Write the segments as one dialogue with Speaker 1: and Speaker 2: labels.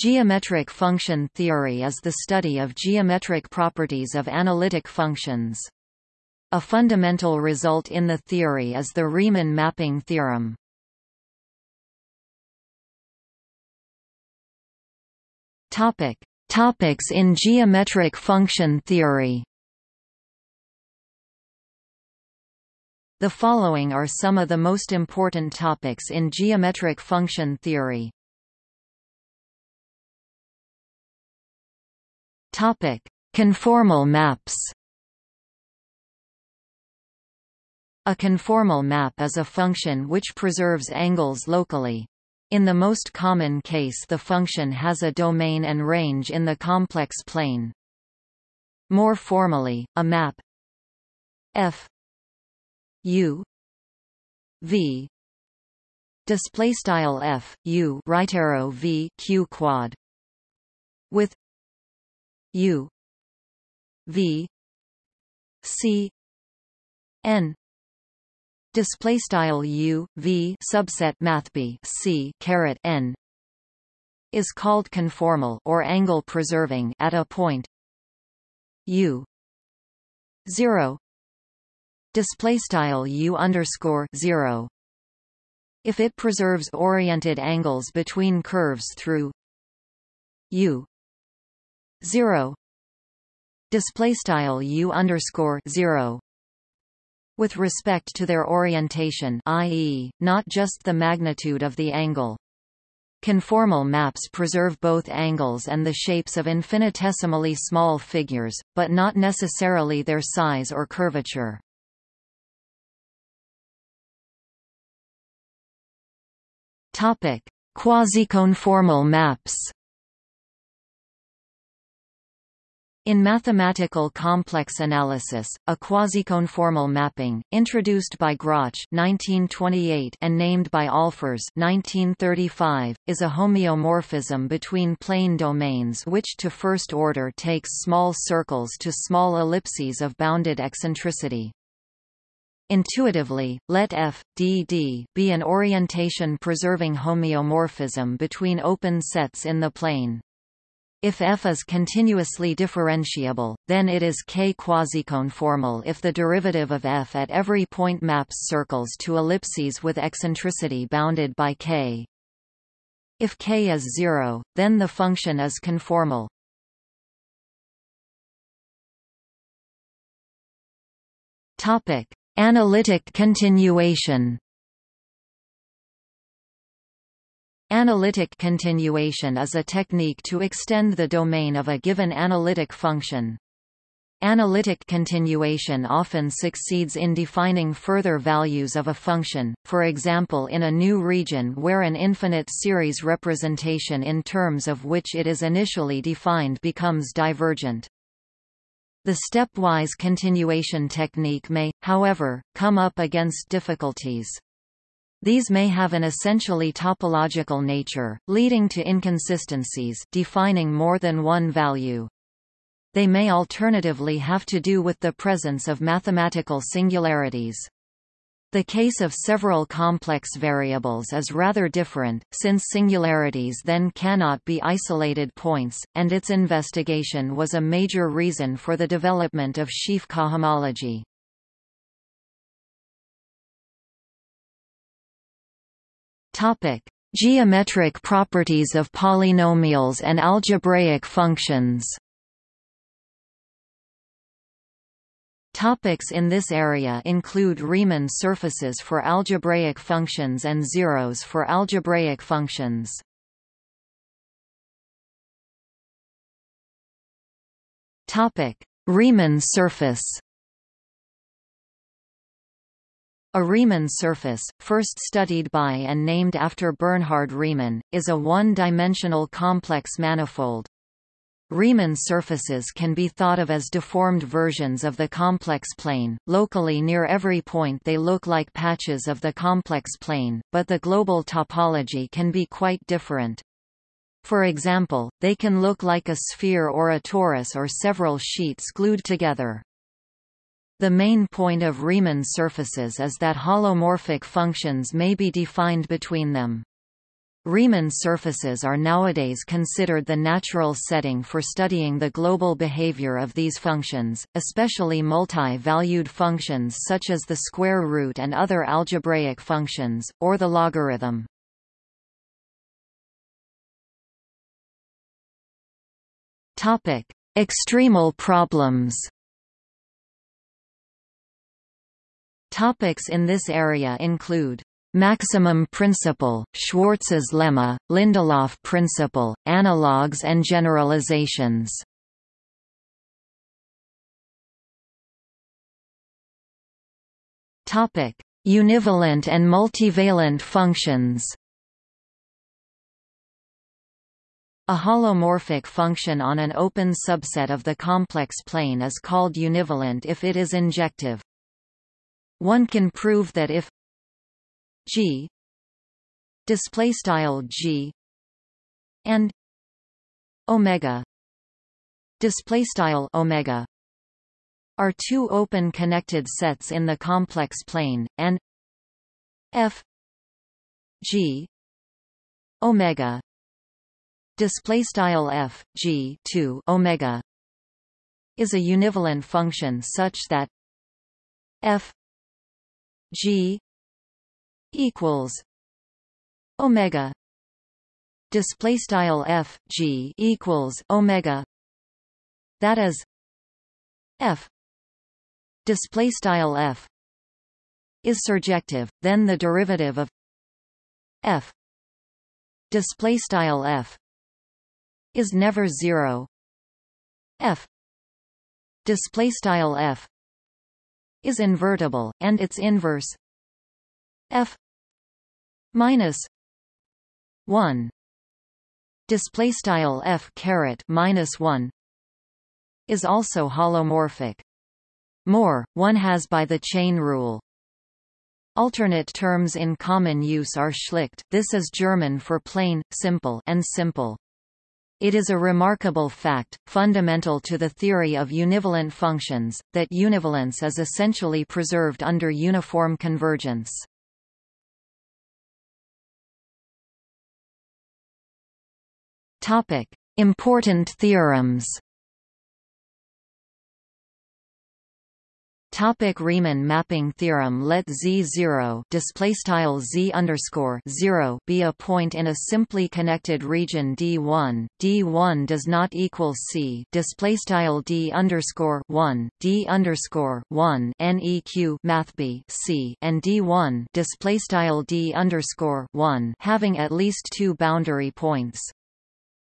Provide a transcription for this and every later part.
Speaker 1: Geometric function theory is the study of geometric properties of analytic functions. A fundamental result in the theory is the Riemann mapping theorem. Topic: Topics in geometric function theory. The following are some of the most important topics in geometric function theory. Topic: Conformal maps. A conformal map is a function which preserves angles locally. In the most common case the function has a domain and range in the complex plane. More formally, a map f u v display style f u right arrow v q quad with U V C N. Display style U V subset math B C caret N. Is called conformal or angle preserving at a point. U 0 display style U underscore 0 if it preserves oriented angles between curves through U 0 display style u underscore 0 with respect to their orientation i.e., not just the magnitude of the angle. Conformal maps preserve both angles and the shapes of infinitesimally small figures, but not necessarily their size or curvature. Quasiconformal maps. In mathematical complex analysis, a quasiconformal mapping, introduced by Grötzsch 1928 and named by Ahlfors 1935, is a homeomorphism between plane domains which to first order takes small circles to small ellipses of bounded eccentricity. Intuitively, let f, d d be an orientation-preserving homeomorphism between open sets in the plane. If f is continuously differentiable, then it is k quasiconformal if the derivative of f at every point maps circles to ellipses with eccentricity bounded by k. If k is zero, then the function is conformal. Topic: Analytic continuation. Analytic continuation is a technique to extend the domain of a given analytic function. Analytic continuation often succeeds in defining further values of a function, for example in a new region where an infinite series representation in terms of which it is initially defined becomes divergent. The stepwise continuation technique may, however, come up against difficulties. These may have an essentially topological nature, leading to inconsistencies defining more than one value. They may alternatively have to do with the presence of mathematical singularities. The case of several complex variables is rather different, since singularities then cannot be isolated points, and its investigation was a major reason for the development of sheaf cohomology. Topic: Geometric properties of polynomials and algebraic functions. Topics in this area include Riemann surfaces for algebraic functions and zeros for algebraic functions. Topic: Riemann surface. A Riemann surface, first studied by and named after Bernhard Riemann, is a one-dimensional complex manifold. Riemann surfaces can be thought of as deformed versions of the complex plane. Locally near every point they look like patches of the complex plane, but the global topology can be quite different. For example, they can look like a sphere or a torus or several sheets glued together. The main point of Riemann surfaces is that holomorphic functions may be defined between them. Riemann surfaces are nowadays considered the natural setting for studying the global behavior of these functions, especially multi-valued functions such as the square root and other algebraic functions, or the logarithm. Extremal problems Topics in this area include Maximum principle, Schwarz's lemma, Lindelof principle, analogues and generalizations. Topic: Univalent and multivalent functions. A holomorphic function on an open subset of the complex plane is called univalent if it is injective. One can prove that if G display style G and omega display style omega are two open connected sets in the complex plane and f g omega display style f g 2 omega is a univalent function such that f g equals omega. Display style f g equals omega. That is f. Display style f is surjective then the derivative of f. Display style f is never zero. F. Display style f is invertible and its inverse f minus 1 display style f caret minus 1 is also holomorphic. More one has by the chain rule. Alternate terms in common use are schlicht. This is German for plain, simple and simple. It is a remarkable fact, fundamental to the theory of univalent functions, that univalence is essentially preserved under uniform convergence. Topic: Important theorems. Topic Riemann mapping theorem Let Z0 display style Z underscore 0 be a point in a simply connected region D1. D1 does not equal C display style D underscore 1 D underscore 1 NEQ math B C and D1 display style D underscore 1 having at least two boundary points.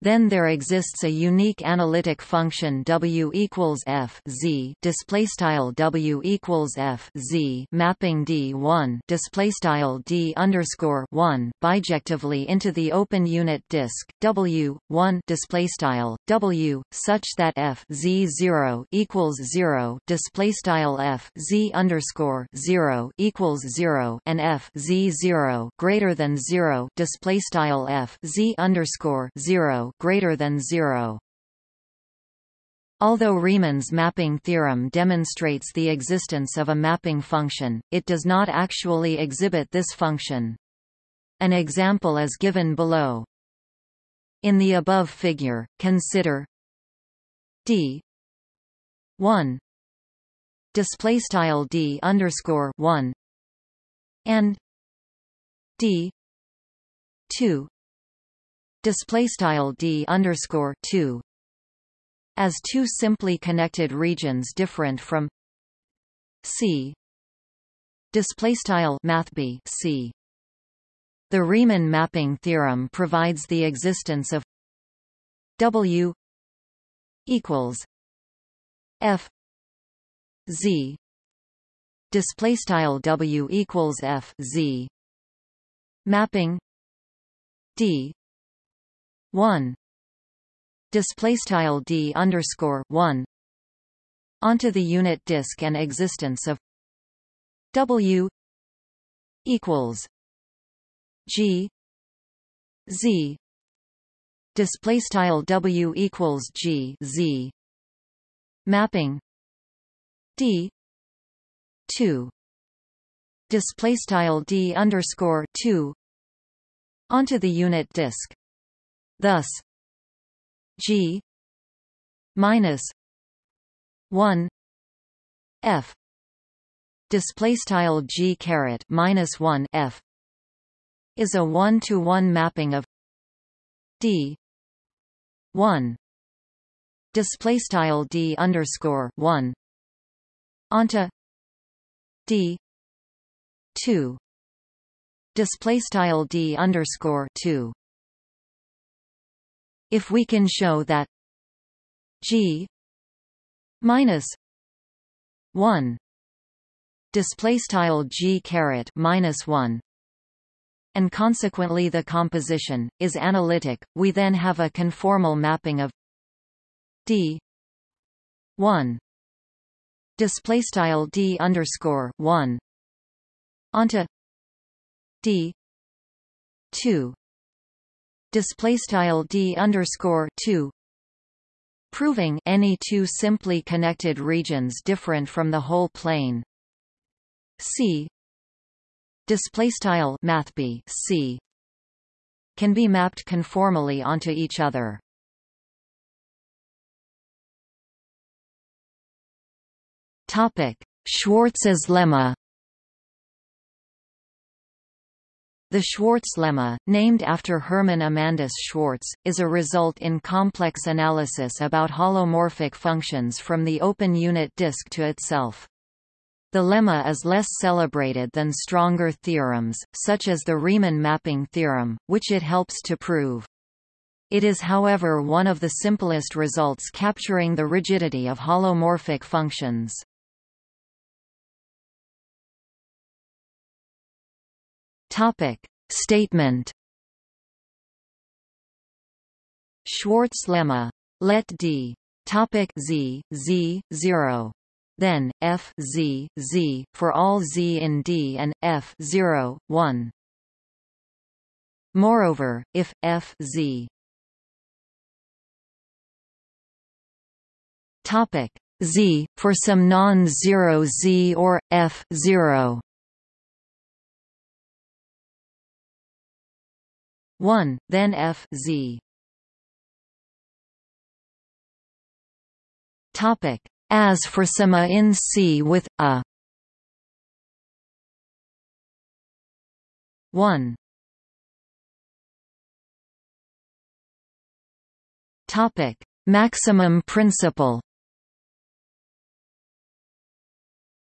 Speaker 1: Then there exists a unique analytic function W equals F Z W equals F Z mapping D one display style D underscore one bijectively into the open unit disk W one display style W such that F Z zero equals zero display style F Z underscore zero equals zero and F Z zero greater than zero display style F Z underscore greater than zero. Although Riemann's mapping theorem demonstrates the existence of a mapping function, it does not actually exhibit this function. An example is given below. In the above figure, consider d 1 display style d underscore 1 and d 2 display style d underscore 2 as two simply connected regions different from c display style math b c. The Riemann mapping theorem provides the existence of w equals f z. Display style w equals f z. Mapping d 1 display style d underscore 1 onto the unit disk and existence of w equals g z. Display style w equals g z. Mapping d 2 display style d underscore 2 onto the unit disk. Thus, G minus one F. Display style G caret minus one F is a one-to-one mapping of D one. Display style D underscore one onto D two. Display style D underscore two if we can show that G minus one display style G caret minus one and consequently the composition, is analytic, we then have a conformal mapping of d 1 display style d underscore 1 onto d 2 display style d underscore 2 proving any two simply connected regions different from the whole plane. C display style mathb c can be mapped conformally onto each other. Topic schwarz's lemma The Schwarz lemma, named after Hermann Amandus Schwarz, is a result in complex analysis about holomorphic functions from the open unit disk to itself. The lemma is less celebrated than stronger theorems, such as the Riemann mapping theorem, which it helps to prove. It is however one of the simplest results capturing the rigidity of holomorphic functions. Topic. Statement Schwarz lemma. Let D. Topic Z Z zero then f z z for all z in D and f 0 1. Moreover, if f z topic z for some non-zero z or f 0 1, then f z. Topic. As for some in C with a. 1 Topic: Maximum principle.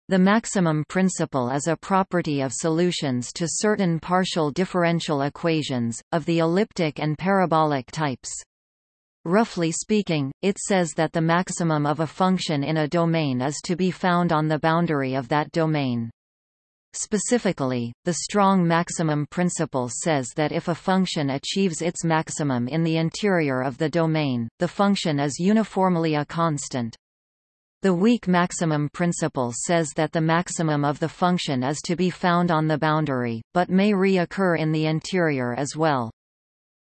Speaker 1: The maximum principle is a property of solutions to certain partial differential equations, of the elliptic and parabolic types. Roughly speaking, it says that the maximum of a function in a domain is to be found on the boundary of that domain. Specifically, the strong maximum principle says that if a function achieves its maximum in the interior of the domain, the function is uniformly a constant. The weak maximum principle says that the maximum of the function is to be found on the boundary, but may reoccur in the interior as well.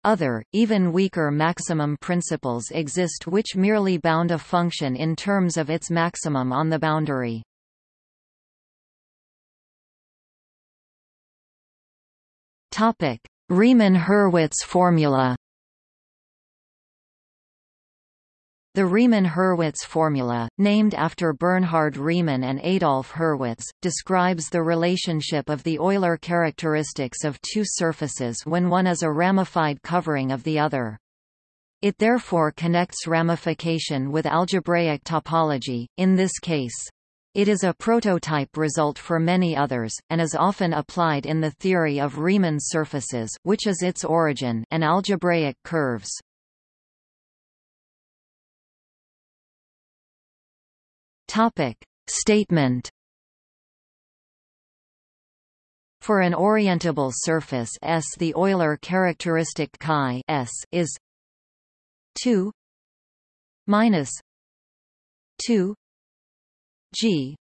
Speaker 1: Other, even weaker maximum principles exist which merely bound a function in terms of its maximum on the boundary. Riemann-Hurwitz formula The Riemann-Hurwitz formula, named after Bernhard Riemann and Adolf Hurwitz, describes the relationship of the Euler characteristics of two surfaces when one is a ramified covering of the other. It therefore connects ramification with algebraic topology, in this case. It is a prototype result for many others, and is often applied in the theory of Riemann surfaces which is its origin and algebraic curves. Topic. Statement. For an orientable surface S the Euler characteristic chi S is 2 minus 2 g.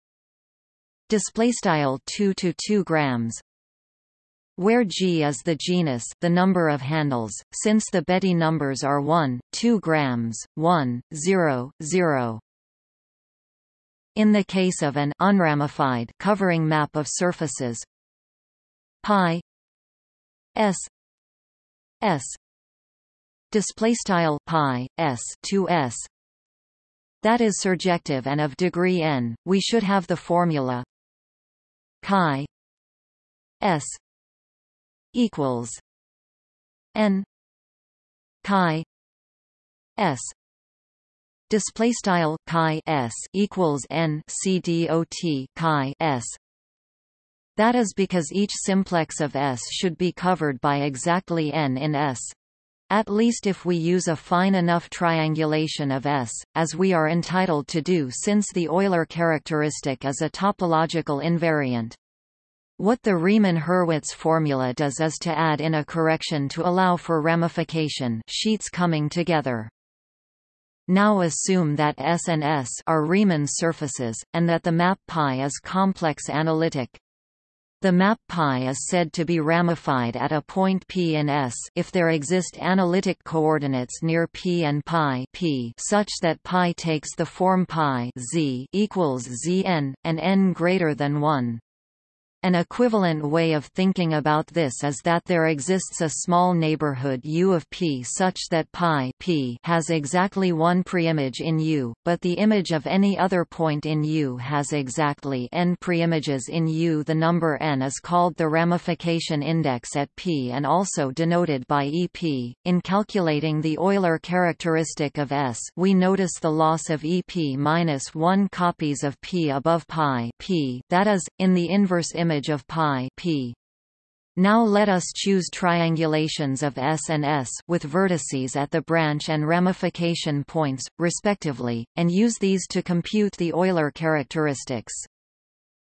Speaker 1: Display style 2 to 2 grams where g is the genus the number of handles since the Betti numbers are 1 2 grams 1 0 0 in the case of an unramified covering map of surfaces pi s s display style pi s to s that is surjective and of degree n we should have the formula chi s equals n chi s display style chi s equals n c dot chi s that is because each simplex of S should be covered by exactly n in S. At least if we use a fine enough triangulation of S, as we are entitled to do since the Euler characteristic is a topological invariant. What the Riemann-Hurwitz formula does is to add in a correction to allow for ramification sheets coming together. Now assume that S and S are Riemann surfaces, and that the map π is complex analytic. The map π is said to be ramified at a point P in S if there exist analytic coordinates near P and π P such that π takes the form π z equals zn, and n greater than 1. An equivalent way of thinking about this is that there exists a small neighborhood U of P such that pi P has exactly one preimage in U, but the image of any other point in U has exactly n preimages in U. The number n is called the ramification index at P and also denoted by EP. In calculating the Euler characteristic of S, we notice the loss of EP minus 1 copies of P above pi P, that is, in the inverse image image of pi p. Now let us choose triangulations of S and S with vertices at the branch and ramification points, respectively, and use these to compute the Euler characteristics.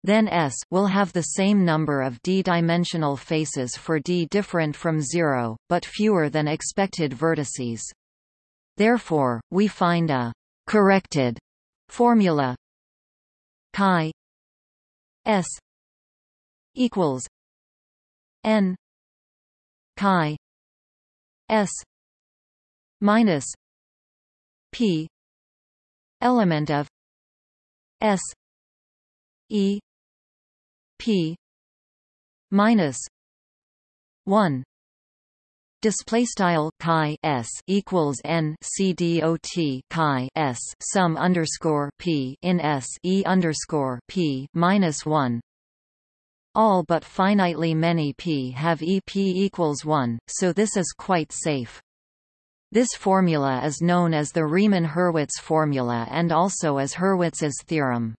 Speaker 1: Then S will have the same number of d-dimensional faces for d different from zero, but fewer than expected vertices. Therefore, we find a corrected formula chi S equals n chi s minus p element of s e p minus 1 display style chi s equals n c dot chi s sum underscore p in s e underscore p minus 1 all but finitely many p have EP equals 1, so this is quite safe. This formula is known as the Riemann-Hurwitz formula and also as Hurwitz's theorem.